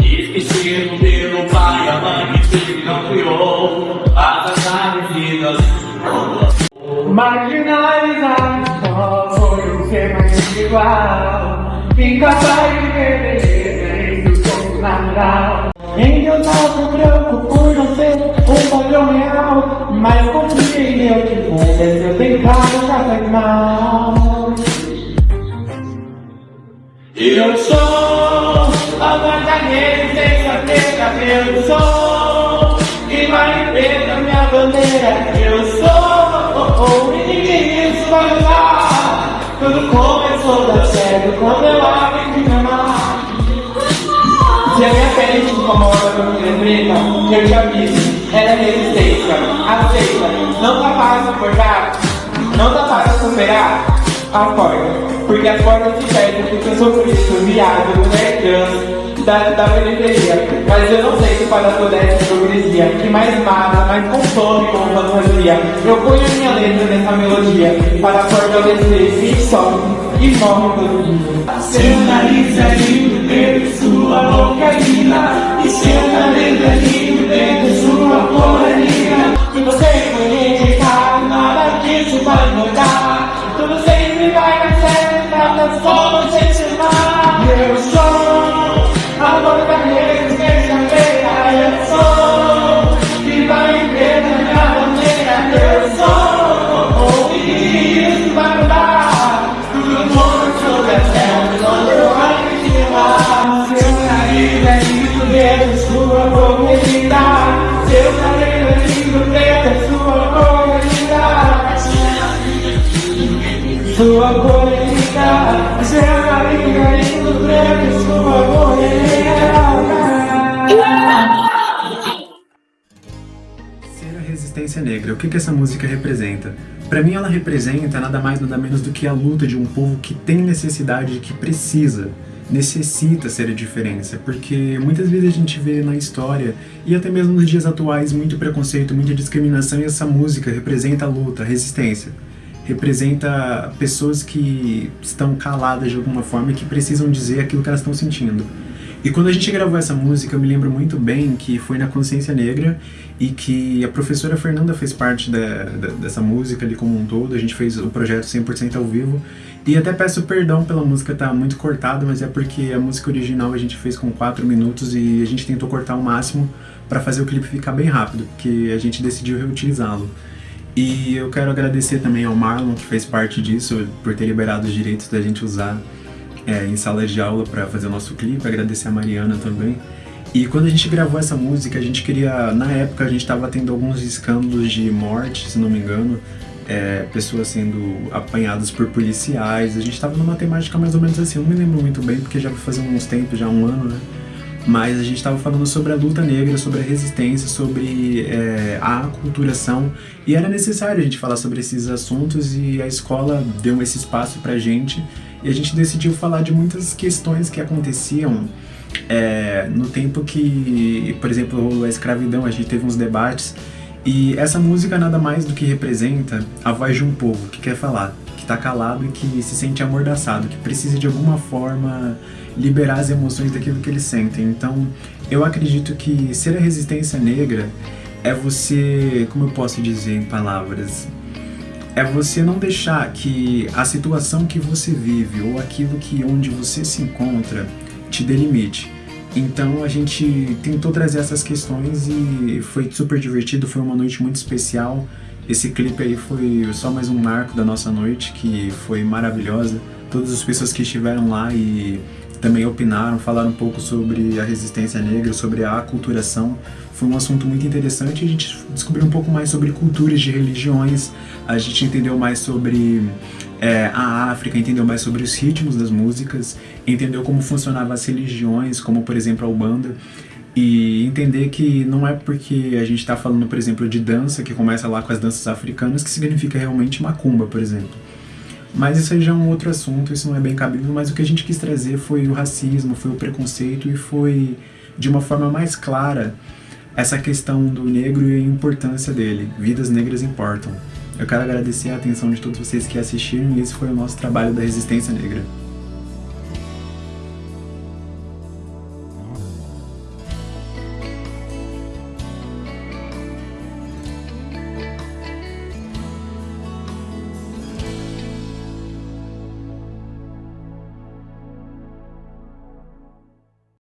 Esqueci no meu pai, a mãe que não criou as aves vidas. Marginalizar só foi um ser mais igual Incapaz de ver beleza do som natural Em Deus alto branco por a verdadeira essência preta Eu sou. E vai preta minha bandeira Eu sou. E ninguém isso vai mudar Tudo começou da sério quando eu aprendi a amar Se a minha pele te incomoda por ser preta Eu te aviso, ela é resistência. Aceita, não tá fácil acordar. Não tá fácil superar. Acorda, porque as portas se fecham Porque eu sou por isso, viado, mulher trans da, da periferia. Mas eu não sei se para toda essa hipocrisia. Que mais mata, mais consome com fantasia Eu ponho minha letra nessa melodia. Para fortalecer quem sofre e morre todo dia. Seu nariz é lindo, sua Ser a resistência negra, o que, que essa música representa? Pra mim ela representa nada mais nada menos do que a luta de um povo que tem necessidade, que precisa, necessita ser a diferença, porque muitas vezes a gente vê na história, e até mesmo nos dias atuais, muito preconceito, muita discriminação, e essa música representa a luta, a resistência. Representa pessoas que estão caladas de alguma forma e que precisam dizer aquilo que elas estão sentindo. E quando a gente gravou essa música, eu me lembro muito bem que foi na Consciência Negra e que a professora Fernanda fez parte da, da, dessa música ali como um todo, a gente fez o projeto 100% ao vivo. E até peço perdão pela música estar tá muito cortada, mas é porque a música original a gente fez com 4 minutos e a gente tentou cortar o máximo para fazer o clipe ficar bem rápido, porque a gente decidiu reutilizá-lo. E eu quero agradecer também ao Marlon, que fez parte disso, por ter liberado os direitos da gente usar é, em sala de aula para fazer o nosso clipe, agradecer a Mariana também. E quando a gente gravou essa música, a gente queria... Na época a gente estava tendo alguns escândalos de morte, se não me engano, é, pessoas sendo apanhadas por policiais, a gente estava numa temática mais ou menos assim, eu não me lembro muito bem, porque já vai fazer uns tempos, já um ano, né? Mas a gente estava falando sobre a luta negra, sobre a resistência, sobre é, a aculturação. E era necessário a gente falar sobre esses assuntos e a escola deu esse espaço pra gente. E a gente decidiu falar de muitas questões que aconteciam é, no tempo que, por exemplo, a escravidão, a gente teve uns debates. E essa música nada mais do que representa a voz de um povo que quer falar, que está calado e que se sente amordaçado, que precisa de alguma forma liberar as emoções daquilo que eles sentem. Então, eu acredito que ser a resistência negra é você, como eu posso dizer em palavras, é você não deixar que a situação que você vive ou aquilo que onde você se encontra te delimite. Então a gente tentou trazer essas questões e foi super divertido, foi uma noite muito especial. Esse clipe aí foi só mais um marco da nossa noite, que foi maravilhosa. Todas as pessoas que estiveram lá e também opinaram, falaram um pouco sobre a resistência negra, sobre a aculturação. Foi um assunto muito interessante, a gente descobriu um pouco mais sobre culturas de religiões, a gente entendeu mais sobre é, a África, entendeu mais sobre os ritmos das músicas, entendeu como funcionavam as religiões, como por exemplo a Ubanda, e entender que não é porque a gente está falando, por exemplo, de dança, que começa lá com as danças africanas, que significa realmente macumba, por exemplo. Mas isso aí já é um outro assunto, isso não é bem cabível, mas o que a gente quis trazer foi o racismo, foi o preconceito e foi, de uma forma mais clara, essa questão do negro e a importância dele. Vidas negras importam. Eu quero agradecer a atenção de todos vocês que assistiram e esse foi o nosso trabalho da Resistência Negra.